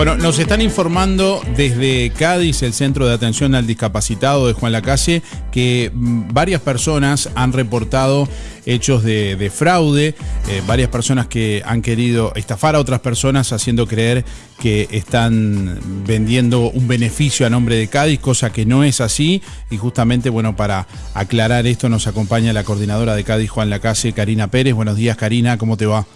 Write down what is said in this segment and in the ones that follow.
Bueno, nos están informando desde Cádiz, el Centro de Atención al Discapacitado de Juan Lacase, que mm, varias personas han reportado hechos de, fraude, eh, varias personas que han querido estafar a otras personas haciendo creer que están vendiendo un beneficio a nombre de Cádiz, cosa que no es así. Y justamente, bueno, para aclarar esto nos acompaña la coordinadora de Cádiz, Juan Lacase, Karina Pérez. Buenos días, Karina, ¿cómo te va?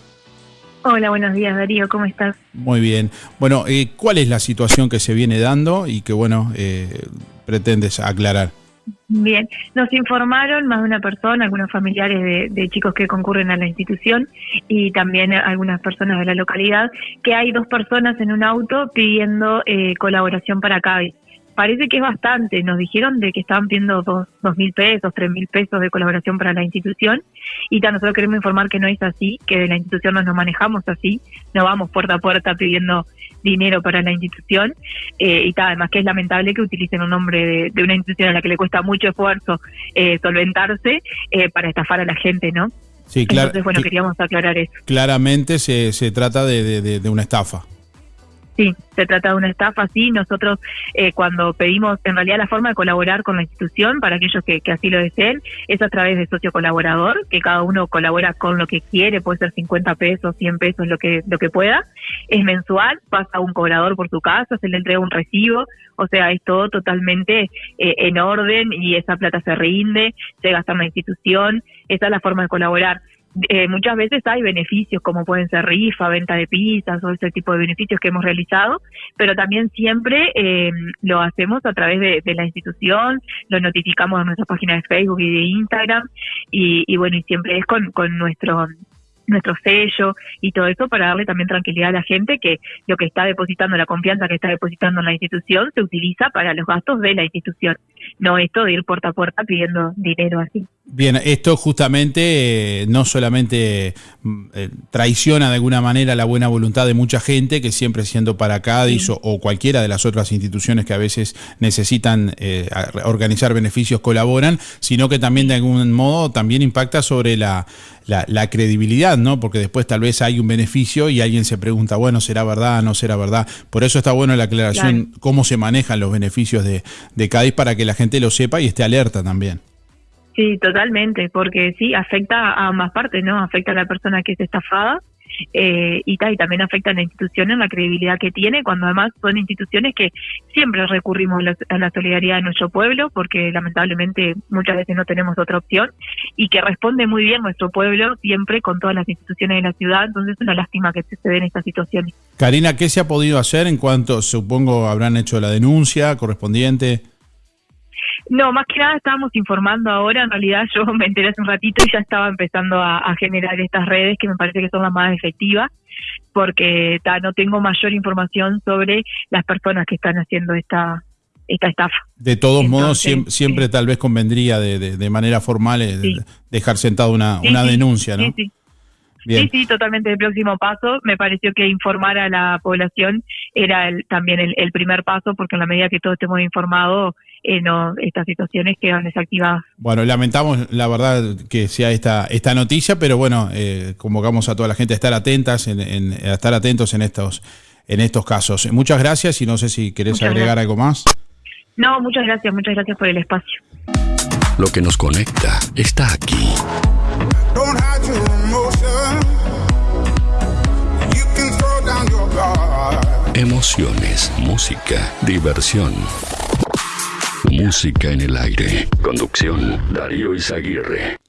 Hola, buenos días Darío, ¿cómo estás? Muy bien. Bueno, eh, ¿cuál es la situación que se viene dando y que, bueno, eh, pretendes aclarar? Bien, nos informaron más de una persona, algunos familiares de, chicos que concurren a la institución y también algunas personas de la localidad, que hay dos personas en un auto pidiendo eh, colaboración para CABI parece que es bastante. Nos dijeron de que estaban pidiendo dos, dos mil pesos, tres mil pesos de colaboración para la institución y nosotros queremos informar que no es así, que de la institución no nos manejamos así, no vamos puerta a puerta pidiendo dinero para la institución eh, y tal, además que es lamentable que utilicen un nombre de, una institución a la que le cuesta mucho esfuerzo eh, solventarse eh, para estafar a la gente, ¿no? Sí, claro. Entonces, bueno, queríamos aclarar eso. Claramente se, se trata de, de una estafa. Sí, se trata de una estafa, sí. Nosotros eh, cuando pedimos, en realidad la forma de colaborar con la institución, para aquellos que, así lo deseen, es a través de socio colaborador, que cada uno colabora con lo que quiere, puede ser 50 pesos, 100 pesos, lo que, lo que pueda. Es mensual, pasa un cobrador por su casa, se le entrega un recibo, o sea, es todo totalmente eh, en orden y esa plata se rinde, se gasta en la institución, esa es la forma de colaborar. Eh, muchas veces hay beneficios como pueden ser rifa, venta de pizzas o ese tipo de beneficios que hemos realizado, pero también siempre eh, lo hacemos a través de, la institución, lo notificamos en nuestra página de Facebook y de Instagram y, y bueno, y siempre es con, con nuestro nuestro sello y todo eso para darle también tranquilidad a la gente que lo que está depositando, la confianza que está depositando en la institución se utiliza para los gastos de la institución, no esto de ir puerta a puerta pidiendo dinero así. Bien, esto justamente eh, no solamente mm, eh, traiciona de alguna manera la buena voluntad de mucha gente que siempre siendo para Cádiz o, cualquiera de las otras instituciones que a veces necesitan eh, organizar beneficios colaboran, sino que también de algún modo también impacta sobre la, la, credibilidad, ¿no? Porque después tal vez hay un beneficio y alguien se pregunta, bueno, ¿será verdad? ¿No será verdad? Por eso está bueno la aclaración, cómo se manejan los beneficios de, de Cádiz para que la gente lo sepa y esté alerta también. Sí, totalmente, porque sí, afecta a ambas partes, ¿no? Afecta a la persona que es estafada eh, y, y también afecta a la institución en la credibilidad que tiene, cuando además son instituciones que siempre recurrimos a la, solidaridad de nuestro pueblo, porque lamentablemente muchas veces no tenemos otra opción, y que responde muy bien nuestro pueblo siempre con todas las instituciones de la ciudad, entonces es una lástima que se den estas situaciones. Karina, ¿qué se ha podido hacer en cuanto, supongo, habrán hecho la denuncia correspondiente? No, más que nada estábamos informando ahora, en realidad yo me enteré hace un ratito y ya estaba empezando a, generar estas redes que me parece que son las más efectivas porque no tengo mayor información sobre las personas que están haciendo esta esta estafa. De todos modos, siempre, tal vez convendría de, de, manera formal eh, dejar sentado una, una denuncia, ¿no? Sí, Sí, sí, totalmente el próximo paso. Me pareció que informar a la población era también el, primer paso, porque en la medida que todos estemos informados, eh, no, estas situaciones quedan desactivadas. Bueno, lamentamos la verdad que sea esta esta noticia, pero bueno, eh, convocamos a toda la gente a estar atentas, en, a estar atentos en estos en estos casos. Muchas gracias y no sé si querés agregar algo más. No, muchas gracias, muchas gracias por el espacio. Lo que nos conecta está aquí. Emociones, música, diversión. Música en el aire. Conducción, Darío Izaguirre.